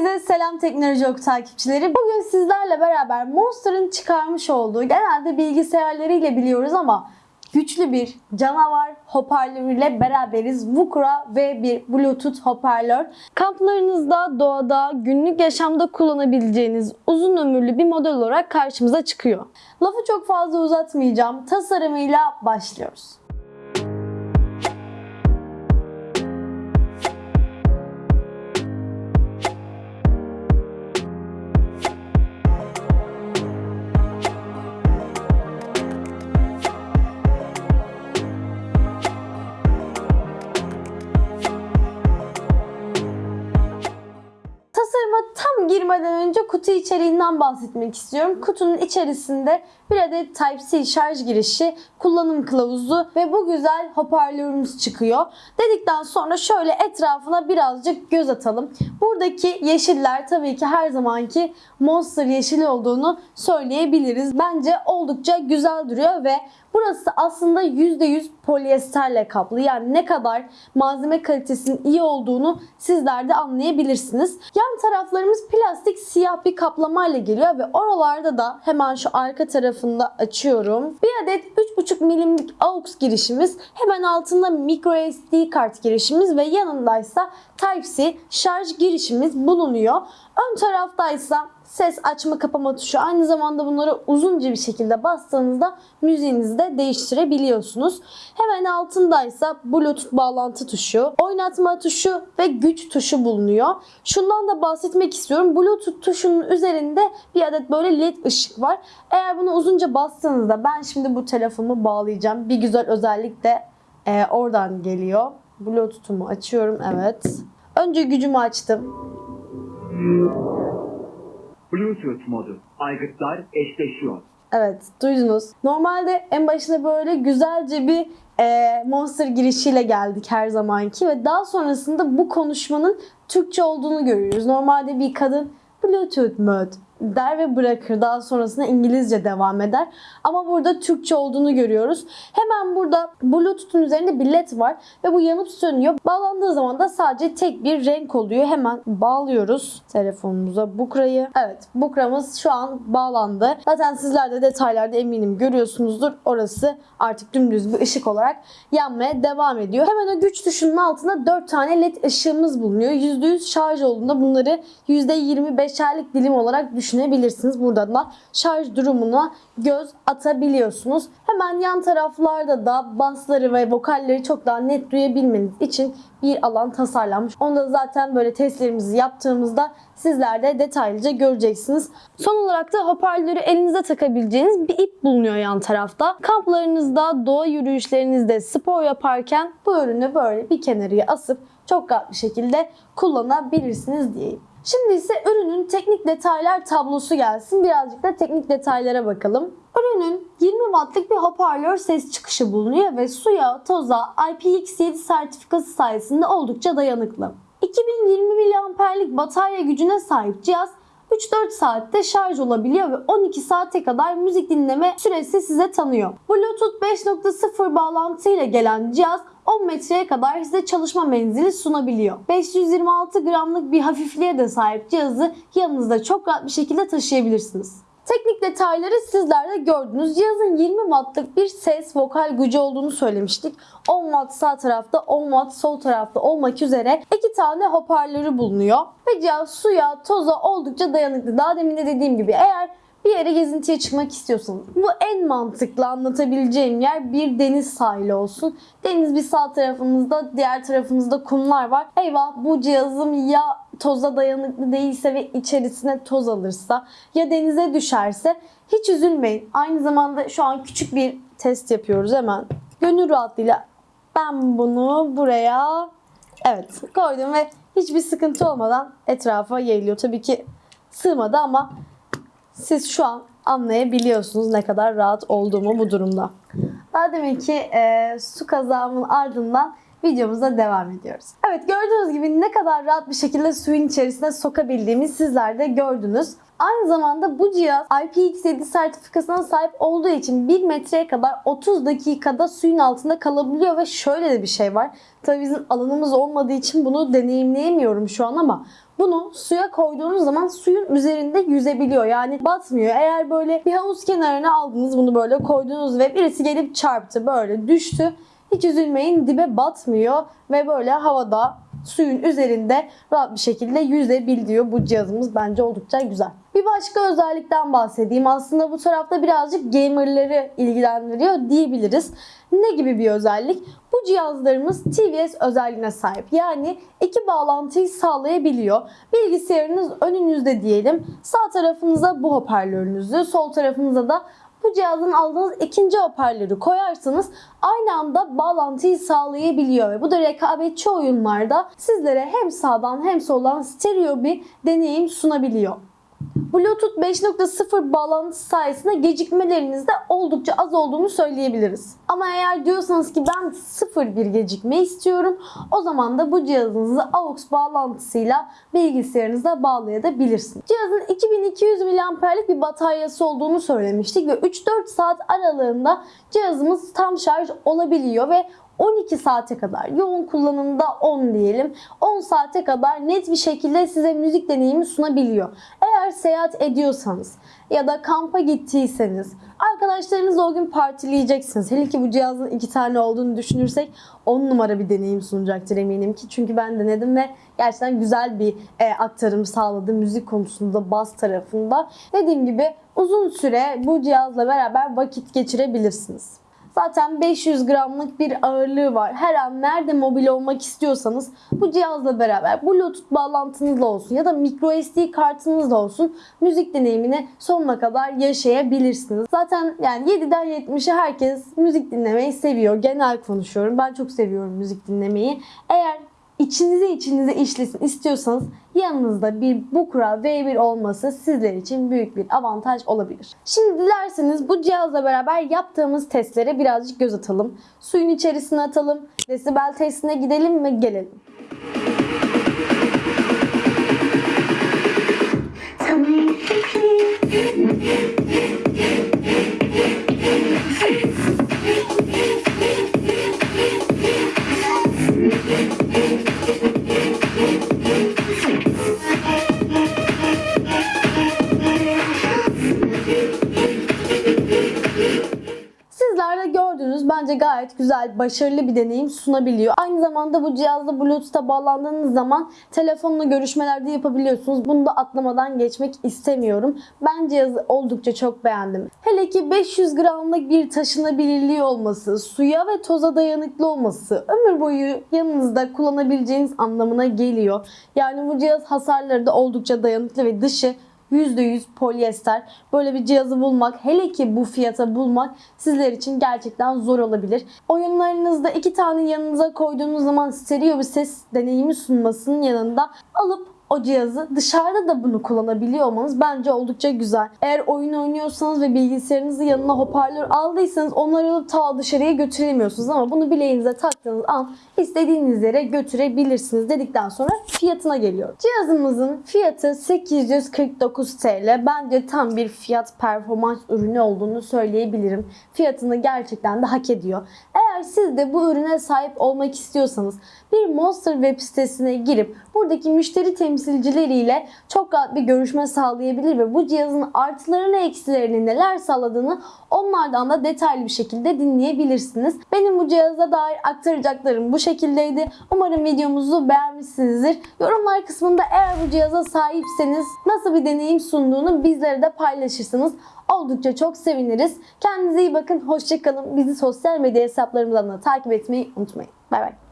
Hepinize selam Teknoloji Ok takipçileri. Bugün sizlerle beraber Monster'ın çıkarmış olduğu genelde bilgisayarlarıyla biliyoruz ama güçlü bir canavar hoparlörüyle beraberiz. Vukra V1 Bluetooth hoparlör. Kamplarınızda, doğada, günlük yaşamda kullanabileceğiniz uzun ömürlü bir model olarak karşımıza çıkıyor. Lafı çok fazla uzatmayacağım. Tasarımıyla başlıyoruz. Kutu içeriğinden bahsetmek istiyorum. Kutunun içerisinde bir adet Type-C şarj girişi, kullanım kılavuzu ve bu güzel hoparlörümüz çıkıyor. Dedikten sonra şöyle etrafına birazcık göz atalım. Buradaki yeşiller tabii ki her zamanki Monster yeşili olduğunu söyleyebiliriz. Bence oldukça güzel duruyor ve Burası aslında %100 polyesterle kaplı. Yani ne kadar malzeme kalitesinin iyi olduğunu sizler de anlayabilirsiniz. Yan taraflarımız plastik siyah bir kaplamayla geliyor ve oralarda da hemen şu arka tarafında açıyorum. Bir adet 3.5 milimlik AUX girişimiz, hemen altında micro SD kart girişimiz ve yanındaysa Type-C şarj girişimiz bulunuyor. Ön taraftaysa ses açma kapama tuşu. Aynı zamanda bunları uzunca bir şekilde bastığınızda müziğinizi de değiştirebiliyorsunuz. Hemen altındaysa Bluetooth bağlantı tuşu, oynatma tuşu ve güç tuşu bulunuyor. Şundan da bahsetmek istiyorum. Bluetooth tuşunun üzerinde bir adet böyle led ışık var. Eğer bunu uzunca bastığınızda ben şimdi bu telefonumu bağlayacağım. Bir güzel özellik de e, oradan geliyor. Bluetooth'umu açıyorum. Evet. Önce gücümü açtım. Bluetooth modu. Aygıtlar eşleşiyor. Evet duydunuz. Normalde en başında böyle güzelce bir e, Monster girişiyle geldik her zamanki ve daha sonrasında bu konuşmanın Türkçe olduğunu görüyoruz. Normalde bir kadın Bluetooth mode der ve bırakır. Daha sonrasında İngilizce devam eder. Ama burada Türkçe olduğunu görüyoruz. Hemen burada Bluetooth'un üzerinde bir led var ve bu yanıp sönüyor. Bağlandığı zaman da sadece tek bir renk oluyor. Hemen bağlıyoruz telefonumuza Bukra'yı. Evet Bukra'mız şu an bağlandı. Zaten sizler de detaylarda eminim görüyorsunuzdur. Orası artık dümdüz bir ışık olarak yanmaya devam ediyor. Hemen o güç tuşunun altında 4 tane led ışığımız bulunuyor. %100 şarj olduğunda bunları %25'erlik dilim olarak düşünebilirsiniz. Buradan da şarj durumuna göz atabiliyorsunuz. Hemen yan taraflarda da basları ve vokalleri çok daha net duyabilmeniz için bir alan tasarlanmış. Onu da zaten böyle testlerimizi yaptığımızda sizler de detaylıca göreceksiniz. Son olarak da hoparlörü elinize takabileceğiniz bir ip bulunuyor yan tarafta. Kamplarınızda, doğa yürüyüşlerinizde spor yaparken bu ürünü böyle bir kenarıya asıp çok rahat bir şekilde kullanabilirsiniz diyeyim. Şimdi ise ürünün teknik detaylar tablosu gelsin. Birazcık da teknik detaylara bakalım. Ürünün 20 wattlık bir hoparlör ses çıkışı bulunuyor ve suya, toza, IPX7 sertifikası sayesinde oldukça dayanıklı. 2020 miliamperlik batarya gücüne sahip cihaz 3-4 saatte şarj olabiliyor ve 12 saate kadar müzik dinleme süresi size tanıyor. Bluetooth 5.0 bağlantıyla gelen cihaz 10 metreye kadar size çalışma menzili sunabiliyor. 526 gramlık bir hafifliğe de sahip cihazı yanınızda çok rahat bir şekilde taşıyabilirsiniz. Teknik detayları sizler de gördünüz. Cihazın 20 wattlık bir ses vokal gücü olduğunu söylemiştik. 10 watt sağ tarafta 10 watt sol tarafta olmak üzere iki tane hoparlörü bulunuyor. Ve cihaz suya, toza oldukça dayanıklı. Daha demin de dediğim gibi eğer bir yere gezintiye çıkmak istiyorsanız bu en mantıklı anlatabileceğim yer bir deniz sahili olsun. Deniz bir sağ tarafınızda diğer tarafınızda kumlar var. Eyvah bu cihazım ya toza dayanıklı değilse ve içerisine toz alırsa ya denize düşerse hiç üzülmeyin. Aynı zamanda şu an küçük bir test yapıyoruz hemen. Gönül rahatlığıyla ben bunu buraya evet koydum ve hiçbir sıkıntı olmadan etrafa yayılıyor. Tabii ki sığmadı ama siz şu an anlayabiliyorsunuz ne kadar rahat olduğumu bu durumda. Daha demek ki e, su kazağımın ardından videomuza devam ediyoruz. Evet gördüğünüz gibi ne kadar rahat bir şekilde suyun içerisine sokabildiğimi sizler de gördünüz. Aynı zamanda bu cihaz IPX7 sertifikasına sahip olduğu için 1 metreye kadar 30 dakikada suyun altında kalabiliyor ve şöyle de bir şey var. Tabii bizim alanımız olmadığı için bunu deneyimleyemiyorum şu an ama bunu suya koyduğunuz zaman suyun üzerinde yüzebiliyor. Yani batmıyor. Eğer böyle bir havuz kenarına aldınız bunu böyle koydunuz ve birisi gelip çarptı böyle düştü. Hiç üzülmeyin dibe batmıyor ve böyle havada suyun üzerinde rahat bir şekilde yüzebiliyor. Bu cihazımız bence oldukça güzel. Bir başka özellikten bahsedeyim. Aslında bu tarafta birazcık gamerları ilgilendiriyor diyebiliriz. Ne gibi bir özellik? Bu cihazlarımız TVS özelliğine sahip. Yani iki bağlantıyı sağlayabiliyor. Bilgisayarınız önünüzde diyelim. Sağ tarafınıza bu hoparlörünüzü, sol tarafınıza da bu cihazın aldığınız ikinci hoparlörü koyarsanız aynı anda bağlantıyı sağlayabiliyor ve bu da rekabetçi oyunlarda sizlere hem sağdan hem soldan stereo bir deneyim sunabiliyor. Bluetooth 5.0 bağlantısı sayesinde gecikmeleriniz de oldukça az olduğunu söyleyebiliriz. Ama eğer diyorsanız ki ben sıfır bir gecikme istiyorum o zaman da bu cihazınızı AUX bağlantısıyla bilgisayarınıza bağlayabilirsiniz. Cihazın 2200 mAh'lik bir bataryası olduğunu söylemiştik ve 3-4 saat aralığında cihazımız tam şarj olabiliyor ve 12 saate kadar yoğun kullanımda 10 diyelim 10 saate kadar net bir şekilde size müzik deneyimi sunabiliyor. Eğer seyahat ediyorsanız ya da kampa gittiyseniz arkadaşlarınızla o gün partileyeceksiniz. Hele ki bu cihazın iki tane olduğunu düşünürsek 10 numara bir deneyim sunacaktır eminim ki. Çünkü ben denedim ve gerçekten güzel bir e, aktarım sağladı müzik konusunda bas tarafında. Dediğim gibi uzun süre bu cihazla beraber vakit geçirebilirsiniz. Zaten 500 gramlık bir ağırlığı var. Her an nerede mobil olmak istiyorsanız bu cihazla beraber Bluetooth bağlantınızla olsun ya da microSD kartınızla olsun müzik deneyimini sonuna kadar yaşayabilirsiniz. Zaten yani 7'den 70'e herkes müzik dinlemeyi seviyor. Genel konuşuyorum. Ben çok seviyorum müzik dinlemeyi. Eğer içinize içinize işlesin istiyorsanız yanınızda bir Bukra V1 olması sizler için büyük bir avantaj olabilir. Şimdi dilerseniz bu cihazla beraber yaptığımız testlere birazcık göz atalım. Suyun içerisine atalım, desibel testine gidelim ve gelelim. Sizler gayet güzel, başarılı bir deneyim sunabiliyor. Aynı zamanda bu cihazla Bluetooth'a bağlandığınız zaman telefonla görüşmelerde yapabiliyorsunuz. Bunu da atlamadan geçmek istemiyorum. Ben cihazı oldukça çok beğendim. Hele ki 500 gramlık bir taşınabilirliği olması, suya ve toza dayanıklı olması, ömür boyu yanınızda kullanabileceğiniz anlamına geliyor. Yani bu cihaz hasarları da oldukça dayanıklı ve dışı %100 polyester. Böyle bir cihazı bulmak, hele ki bu fiyata bulmak sizler için gerçekten zor olabilir. Oyunlarınızda iki tane yanınıza koyduğunuz zaman stereo bir ses deneyimi sunmasının yanında alıp o cihazı dışarıda da bunu kullanabiliyor olmanız bence oldukça güzel. Eğer oyun oynuyorsanız ve bilgisayarınızı yanına hoparlör aldıysanız onları alıp ta dışarıya götüremiyorsunuz ama bunu bileğinize taktığınız an istediğiniz yere götürebilirsiniz dedikten sonra fiyatına geliyor. Cihazımızın fiyatı 849 TL. Bence tam bir fiyat performans ürünü olduğunu söyleyebilirim. Fiyatını gerçekten de hak ediyor. Eğer siz de bu ürüne sahip olmak istiyorsanız bir Monster web sitesine girip buradaki müşteri temsilcileriyle çok rahat bir görüşme sağlayabilir ve bu cihazın artılarını eksilerini neler sağladığını onlardan da detaylı bir şekilde dinleyebilirsiniz. Benim bu cihaza dair aktaracaklarım bu şekildeydi. Umarım videomuzu beğenmişsinizdir. Yorumlar kısmında eğer bu cihaza sahipseniz nasıl bir deneyim sunduğunu bizlere de paylaşırsınız. Oldukça çok seviniriz. Kendinize iyi bakın. Hoşçakalın. Bizi sosyal medya hesaplarımızdan da takip etmeyi unutmayın. Bay bay.